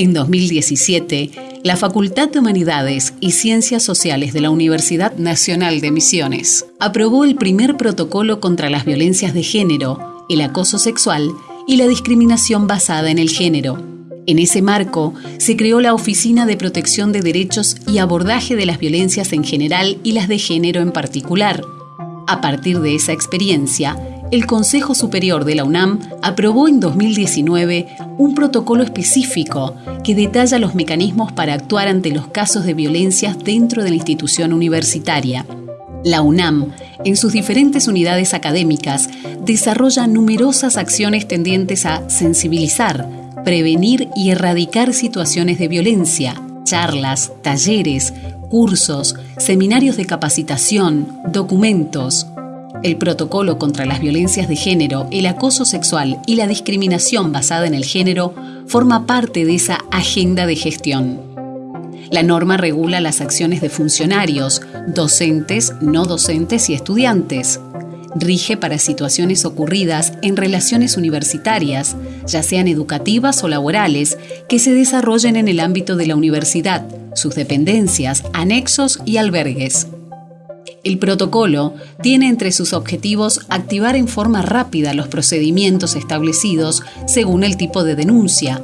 En 2017, la Facultad de Humanidades y Ciencias Sociales de la Universidad Nacional de Misiones aprobó el primer protocolo contra las violencias de género, el acoso sexual y la discriminación basada en el género. En ese marco, se creó la Oficina de Protección de Derechos y Abordaje de las Violencias en general y las de género en particular. A partir de esa experiencia, el Consejo Superior de la UNAM aprobó en 2019 un protocolo específico que detalla los mecanismos para actuar ante los casos de violencia dentro de la institución universitaria. La UNAM, en sus diferentes unidades académicas, desarrolla numerosas acciones tendientes a sensibilizar, prevenir y erradicar situaciones de violencia, charlas, talleres, cursos, seminarios de capacitación, documentos, el protocolo contra las violencias de género, el acoso sexual y la discriminación basada en el género forma parte de esa agenda de gestión. La norma regula las acciones de funcionarios, docentes, no docentes y estudiantes. Rige para situaciones ocurridas en relaciones universitarias, ya sean educativas o laborales, que se desarrollen en el ámbito de la universidad, sus dependencias, anexos y albergues. El protocolo tiene entre sus objetivos activar en forma rápida los procedimientos establecidos según el tipo de denuncia,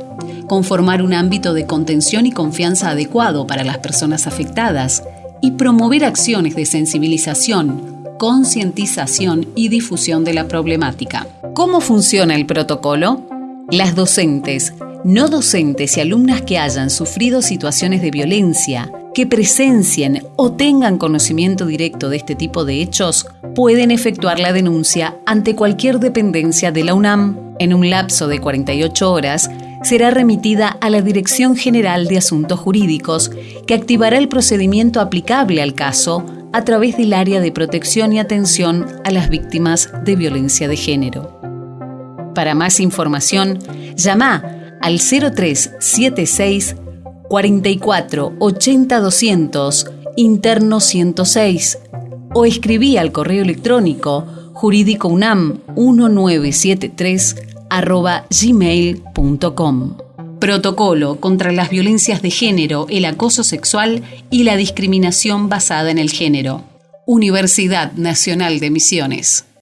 conformar un ámbito de contención y confianza adecuado para las personas afectadas y promover acciones de sensibilización, concientización y difusión de la problemática. ¿Cómo funciona el protocolo? Las docentes, no docentes y alumnas que hayan sufrido situaciones de violencia, que presencien o tengan conocimiento directo de este tipo de hechos pueden efectuar la denuncia ante cualquier dependencia de la UNAM. En un lapso de 48 horas, será remitida a la Dirección General de Asuntos Jurídicos, que activará el procedimiento aplicable al caso a través del área de protección y atención a las víctimas de violencia de género. Para más información, llama al 0376 44 80 200, interno 106, o escribí al correo electrónico jurídicounam 1973 arroba gmail.com. Protocolo contra las violencias de género, el acoso sexual y la discriminación basada en el género. Universidad Nacional de Misiones.